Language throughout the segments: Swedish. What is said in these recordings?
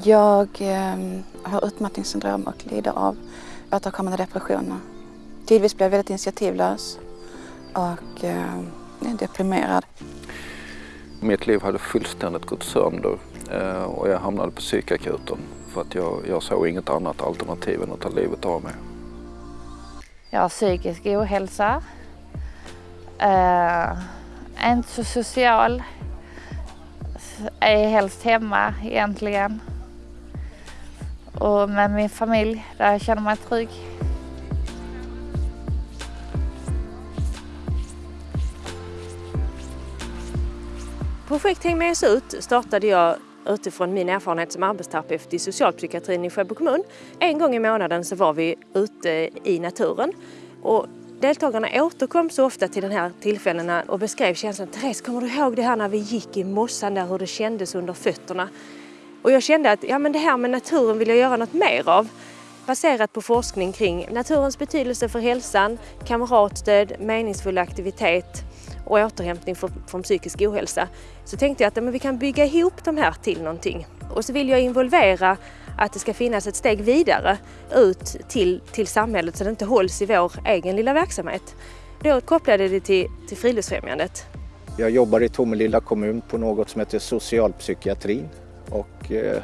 Jag eh, har utmattningssyndrom och lider av återkommande depressioner. Tidvis blir jag väldigt initiativlös och eh, är deprimerad. Mitt liv hade fullständigt gått sönder eh, och jag hamnade på psykakuten för att jag, jag såg inget annat alternativ än att ta livet av mig. Jag har psykisk ohälsa. Uh, inte så social. Är helst hemma egentligen. Och med min familj där jag känner mig trygg. Projekt Häng med oss ut startade jag utifrån min erfarenhet som arbetsterapeut i socialpsykiatrin i Sjöbo kommun. En gång i månaden så var vi ute i naturen och deltagarna återkom så ofta till de här tillfällena och beskrev känslan. Therese, kommer du ihåg det här när vi gick i mossan där, hur det kändes under fötterna? Och jag kände att ja, men det här med naturen vill jag göra något mer av. Baserat på forskning kring naturens betydelse för hälsan, kamratstöd, meningsfull aktivitet och återhämtning från psykisk ohälsa så tänkte jag att men vi kan bygga ihop de här till någonting. Och så vill jag involvera att det ska finnas ett steg vidare ut till, till samhället så det inte hålls i vår egen lilla verksamhet. Då kopplade det till, till Friluftsfrämjandet. Jag jobbar i Tomelilla kommun på något som heter socialpsykiatrin och eh,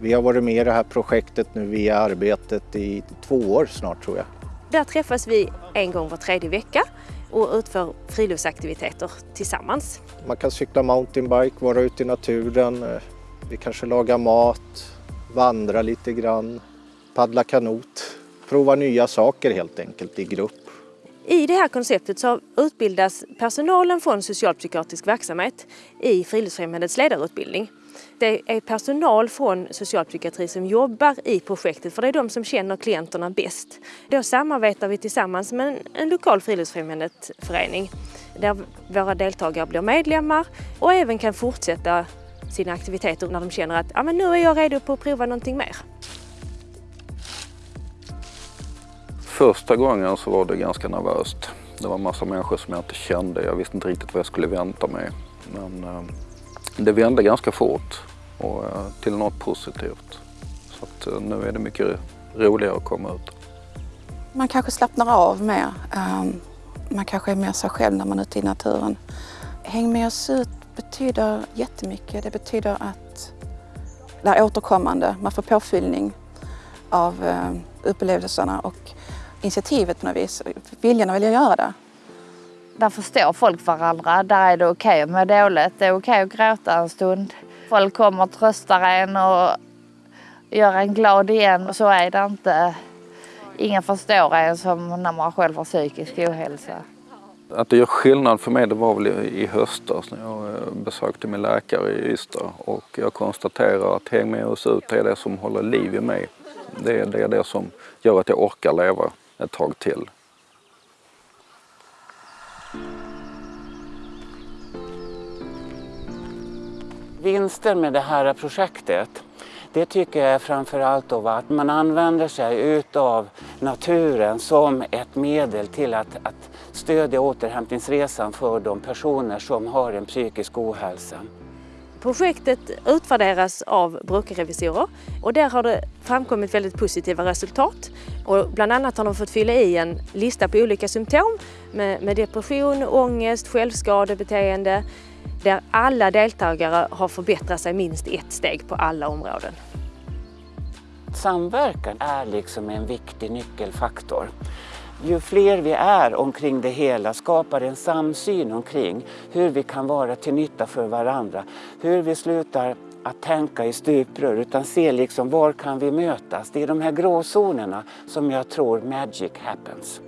vi har varit med i det här projektet nu via arbetet i två år snart tror jag. Där träffas vi en gång var tredje vecka och utför friluftsaktiviteter tillsammans. Man kan cykla mountainbike, vara ute i naturen, eh, vi kanske lagar mat, vandra lite grann, paddla kanot, prova nya saker helt enkelt i grupp. I det här konceptet så utbildas personalen från socialpsykiatrisk verksamhet i Friluftsfrämjandets ledarutbildning. Det är personal från socialpsykiatri som jobbar i projektet för det är de som känner klienterna bäst. Då samarbetar vi tillsammans med en, lokal friluftsfrämjandeförening där våra deltagare blir medlemmar och även kan fortsätta sina aktiviteter när de känner att ah, men nu är jag redo på att prova någonting mer. Första gången så var det ganska nervöst. Det var en massa människor som jag inte kände. Jag visste inte riktigt vad jag skulle vänta mig. Men eh, det vände ganska fort och eh, till något positivt. Så att, eh, nu är det mycket roligare att komma ut. Man kanske slappnar av mer. Ehm, man kanske är mer sig själv när man är ute i naturen. Häng med oss ut betyder jättemycket. Det betyder att det är återkommande. Man får påfyllning av eh, upplevelserna och initiativet på något vis. Viljan att vilja göra det. Där förstår folk varandra. Där är det okej okay att må dåligt. Det är okej okay att gråta en stund. Folk kommer och tröstar en och gör en glad igen. Och så är det inte. Ingen förstår en som när man själv har psykisk ohälsa. Att det gör skillnad för mig det var väl i höstas när jag eh, besökte min läkare i Ystad och jag konstaterar att Häng med oss ut det är det som håller liv i mig. Det är, det är det som gör att jag orkar leva ett tag till. Vinsten med det här projektet det tycker jag framförallt av att man använder sig utav naturen som ett medel till att, att stödja återhämtningsresan för de personer som har en psykisk ohälsa. Projektet utvärderas av brukarrevisorer och där har det framkommit väldigt positiva resultat. Och bland annat har de fått fylla i en lista på olika symptom med, med depression, ångest, självskadebeteende där alla deltagare har förbättrat sig minst ett steg på alla områden. Samverkan är liksom en viktig nyckelfaktor. Ju fler vi är omkring det hela skapar en samsyn omkring hur vi kan vara till nytta för varandra. Hur vi slutar att tänka i stuprör utan ser liksom var kan vi mötas. Det är de här gråzonerna som jag tror magic happens.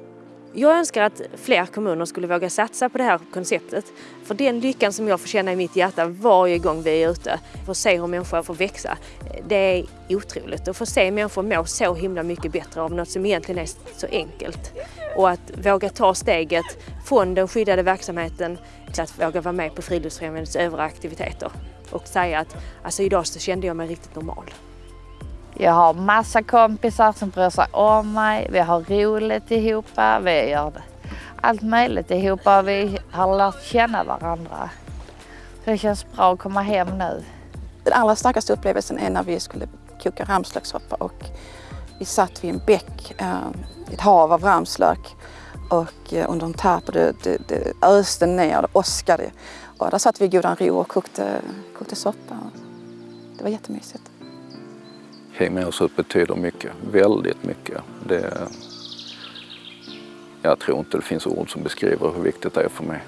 Jag önskar att fler kommuner skulle våga satsa på det här konceptet. För den lyckan som jag får känna i mitt hjärta varje gång vi är ute, för att se hur människor får växa, det är otroligt. Att få se människor må så himla mycket bättre av något som egentligen är så enkelt. Och att våga ta steget från den skyddade verksamheten till att våga vara med på Friluftsfrämjandets övriga aktiviteter. Och säga att alltså idag så kände jag mig riktigt normal. Jag har massa kompisar som bryr sig om mig. Vi har roligt ihop. Vi gör allt möjligt ihop. Vi har lärt känna varandra. Så det känns bra att komma hem nu. Den allra starkaste upplevelsen är när vi skulle koka ramslökssoppa och vi satt vid en bäck, eh, ett hav av ramslök och eh, under en tarp och det, det, det öste ner, det åskade. Och där satt vi i godan ro och kokte, kokte soppa. Det var jättemysigt. Krimhuset betyder mycket, väldigt mycket. Det, jag tror inte det finns ord som beskriver hur viktigt det är för mig.